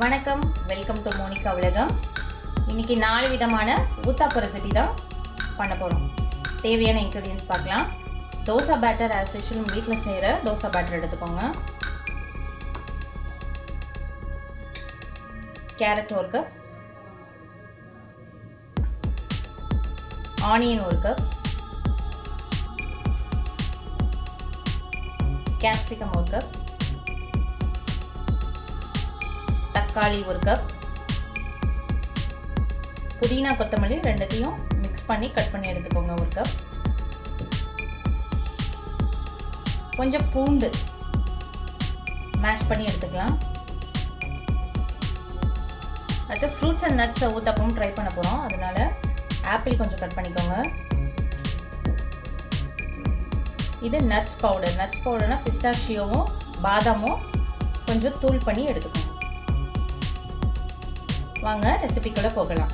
வணக்கம். Welcome to Monica உலகம். இன்னைக்கு நாலு விதமான ஊத்தாப்ப ரெசிபி தான் பண்ண போகிறோம் தேவையான இன்க்ரீடியன்ஸ் பார்க்கலாம். தோசை பேட்டர் ஆஸ் யூஷுவல் வீட்டில் செய்கிற தோசை பேட்டர் எடுத்துக்கோங்க. கேரட் ஒரு கப் ஆனியன் ஒரு கப் கேப்சிகம் ஒரு கப் தக்காளி ஒரு கப் புதினா கொத்தமல்லி ரெண்டுத்தையும் மிக்ஸ் பண்ணி கட் பண்ணி எடுத்துக்கோங்க ஒரு கப் கொஞ்சம் பூண்டு மேஷ் பண்ணி எடுத்துக்கலாம். அடுத்து ஃப்ரூட்ஸ் அண்ட் நட்ஸை ஊத்தப்பவும் ட்ரை பண்ண போகிறோம் அதனால ஆப்பிள் கொஞ்சம் கட் பண்ணிக்கோங்க. இது நட்ஸ் பவுடர் நட்ஸ் பவுடர்னா பிஸ்டாஷியோவும் பாதாமும் கொஞ்சம் தூள் பண்ணி எடுத்துக்கோங்க. வாங்க ரெசிபிக்குள்ளே போகலாம்.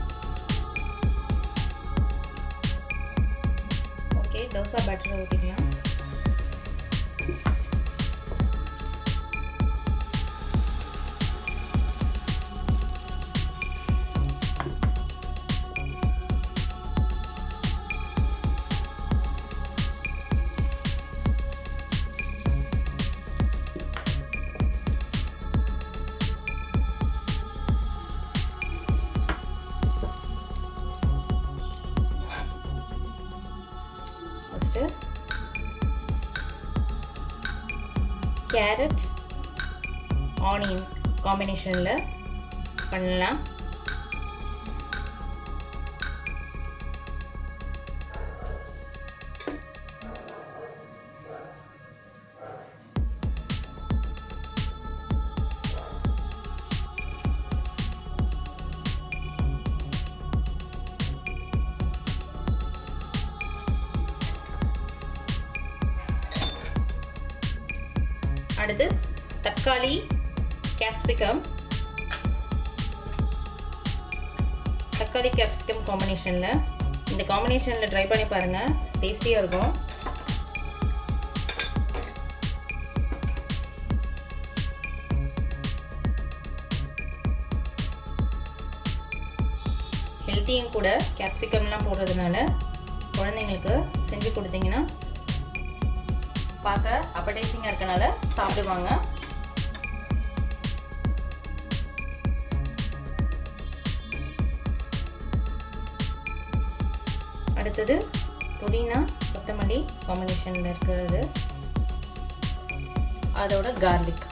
ஓகே தோசை பேட்டரை ஊற்றிக்கலாம் கேரட் ஆனியன் காம்பினேஷனில் பண்ணலாம். அடுத்து தக்காளி கேப்சிகம் தக்காளி கேப்சிகம் காம்பினேஷனில் இந்த காம்பினேஷனில் ட்ரை பண்ணி பாருங்கள் டேஸ்டியாக இருக்கும். ஹெல்த்தியும் கூட கேப்சிகம்லாம் போடுறதுனால குழந்தைங்களுக்கு செஞ்சு கொடுத்தீங்கன்னா பார்க்க அப்படைசிங்காக இருக்கனால சாப்பிடுவாங்க. அடுத்தது புதினா கொத்தமல்லி காம்பினேஷனில் இருக்கிறது. அதோட கார்லிக்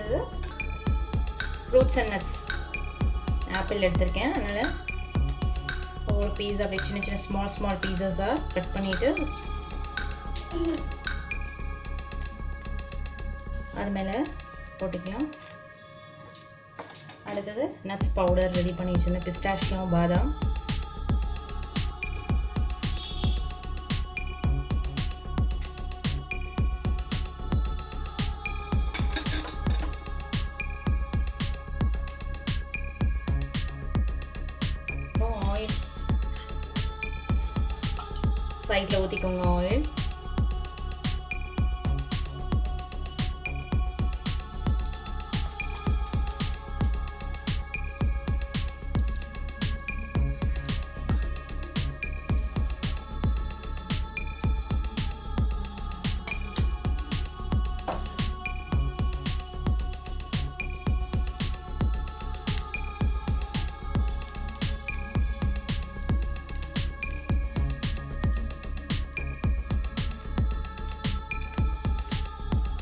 அடுத்தது ஃப்ரூட்ஸ் அண்ட் நட்ஸ் ஆப்பிள் எடுத்திருக்கேன். அதனால் ஒவ்வொரு பீஸ் அப்படியே சின்ன சின்ன ஸ்மால் ஸ்மால் பீசஸாக கட் பண்ணிவிட்டு அது மேலே போட்டுக்கலாம். அடுத்தது நட்ஸ் பவுடர் ரெடி பண்ணி வச்சுருந்தேன். பிஸ்டாஷியம் பாதாம். side loading on all.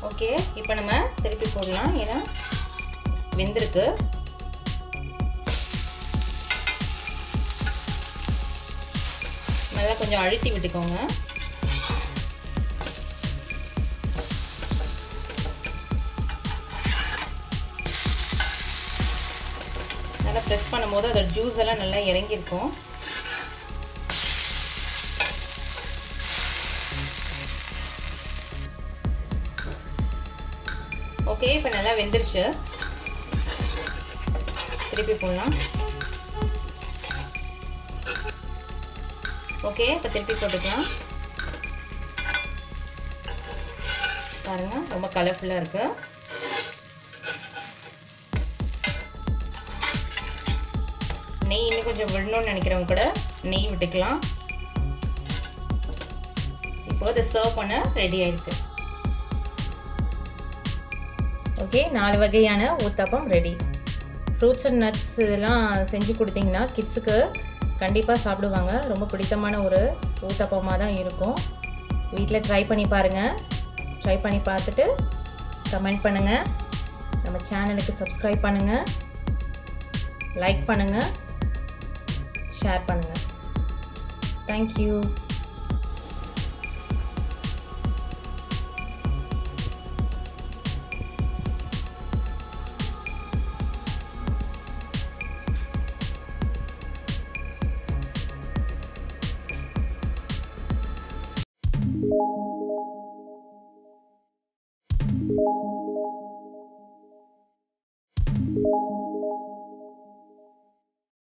Okay இப்போ நம்ம திருப்பி போடலாம். ஏன்னா வெந்திருக்கு. நல்லா கொஞ்சம் அழுத்தி விட்டுக்கோங்க. நல்லா ப்ரெஸ் பண்ணும்போது அதோட ஜூஸ் எல்லாம் நல்லா இறங்கியிருக்கும். ஓகே இப்போ நல்லா வெந்துருச்சு. திருப்பி போடலாம். ஓகே இப்போ திருப்பி போட்டுக்கலாம். பாருங்க ரொம்ப கலர்ஃபுல்லாக இருக்கு. நெய் இன்னும் கொஞ்சம் விடணும்னு நினைக்கிறவங்க கூட நெய் விட்டுக்கலாம். இப்போ அதை சர்வ் பண்ண ரெடி ஆயிருக்கு. ஓகே நாலு வகையான uttapam ready fruits and nuts இதெல்லாம் செஞ்சு கொடுத்தீங்கன்னா கிட்ஸுக்கு கண்டிப்பாக சாப்பிடுவாங்க. ரொம்ப பிடித்தமான ஒரு ஊத்தாப்பமாக தான் இருக்கும். வீட்டில் ட்ரை பண்ணி பாருங்கள் ட்ரை பண்ணி பார்த்துட்டு கமெண்ட் பண்ணுங்கள் நம்ம சேனலுக்கு சப்ஸ்கிரைப் பண்ணுங்கள் லைக் பண்ணுங்கள் ஷேர் பண்ணுங்கள் தேங்க்யூ